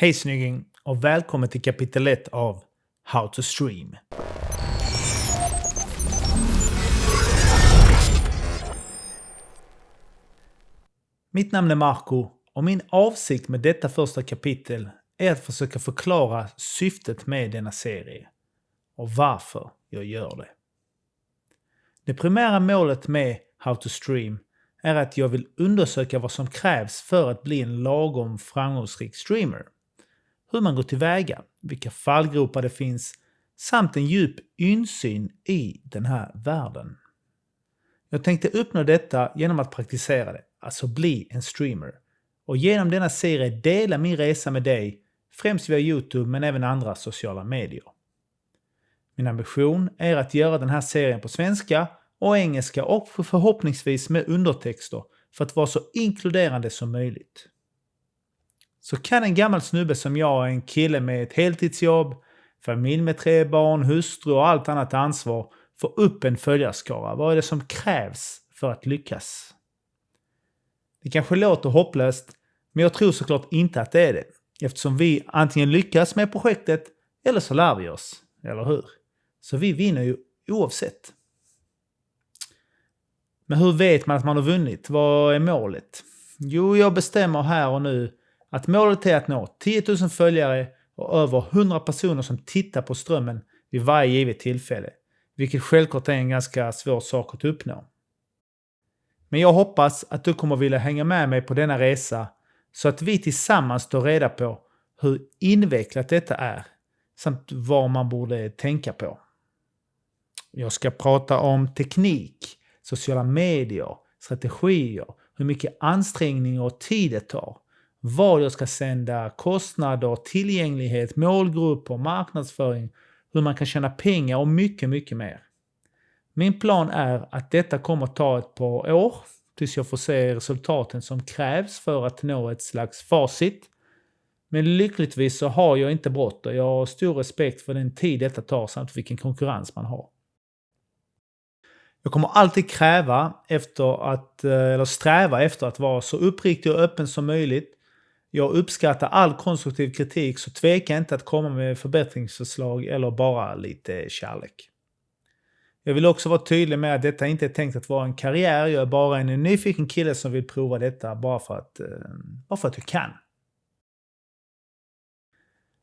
Hej snygging och välkommen till kapitel 1 av How to Stream. Mitt namn är Marco och min avsikt med detta första kapitel är att försöka förklara syftet med denna serie och varför jag gör det. Det primära målet med How to Stream är att jag vill undersöka vad som krävs för att bli en lagom framgångsrik streamer. Hur man går tillväga, vilka fallgropar det finns samt en djup insyn i den här världen. Jag tänkte uppnå detta genom att praktisera det, alltså bli en streamer. Och genom denna serie dela min resa med dig, främst via Youtube men även andra sociala medier. Min ambition är att göra den här serien på svenska och engelska och förhoppningsvis med undertexter för att vara så inkluderande som möjligt. Så kan en gammal snubbe som jag, en kille med ett heltidsjobb, familj med tre barn, hustru och allt annat ansvar få upp en följarskara? Vad är det som krävs för att lyckas? Det kanske låter hopplöst, men jag tror såklart inte att det är det. Eftersom vi antingen lyckas med projektet eller så lär vi oss, eller hur? Så vi vinner ju oavsett. Men hur vet man att man har vunnit? Vad är målet? Jo, jag bestämmer här och nu att målet är att nå 10 000 följare och över 100 personer som tittar på strömmen vid varje givet tillfälle. Vilket självklart är en ganska svår sak att uppnå. Men jag hoppas att du kommer vilja hänga med mig på denna resa så att vi tillsammans tar reda på hur invecklat detta är samt vad man borde tänka på. Jag ska prata om teknik, sociala medier, strategier, hur mycket ansträngning och tid det tar, vad jag ska sända, kostnader, tillgänglighet, målgrupper, marknadsföring, hur man kan tjäna pengar och mycket, mycket mer. Min plan är att detta kommer ta ett par år tills jag får se resultaten som krävs för att nå ett slags facit. Men lyckligtvis så har jag inte brått och jag har stor respekt för den tid detta tar samt vilken konkurrens man har. Jag kommer alltid kräva efter att, eh, eller sträva efter att vara så uppriktig och öppen som möjligt. Jag uppskattar all konstruktiv kritik så tveka inte att komma med förbättringsförslag eller bara lite kärlek. Jag vill också vara tydlig med att detta inte är tänkt att vara en karriär. Jag är bara en nyfiken kille som vill prova detta bara för att, eh, bara för att jag kan.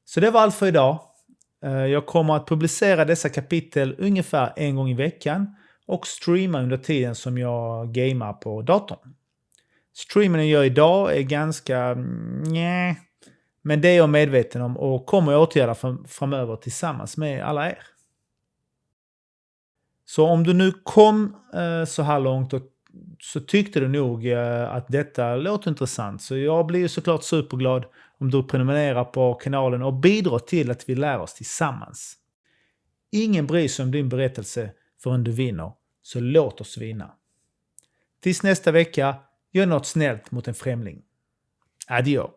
Så det var allt för idag. Eh, jag kommer att publicera dessa kapitel ungefär en gång i veckan och streama under tiden som jag gamar på datorn. Streamen jag gör idag är ganska mm, nej, men det är jag medveten om och kommer att åtgärda framöver tillsammans med alla er. Så om du nu kom eh, så här långt och så tyckte du nog eh, att detta låter intressant. Så jag blir ju såklart superglad om du prenumererar på kanalen och bidrar till att vi lär oss tillsammans. Ingen bryr sig om din berättelse förrän du vinner, så låt oss vinna. Tills nästa vecka, gör något snällt mot en främling. Adjö.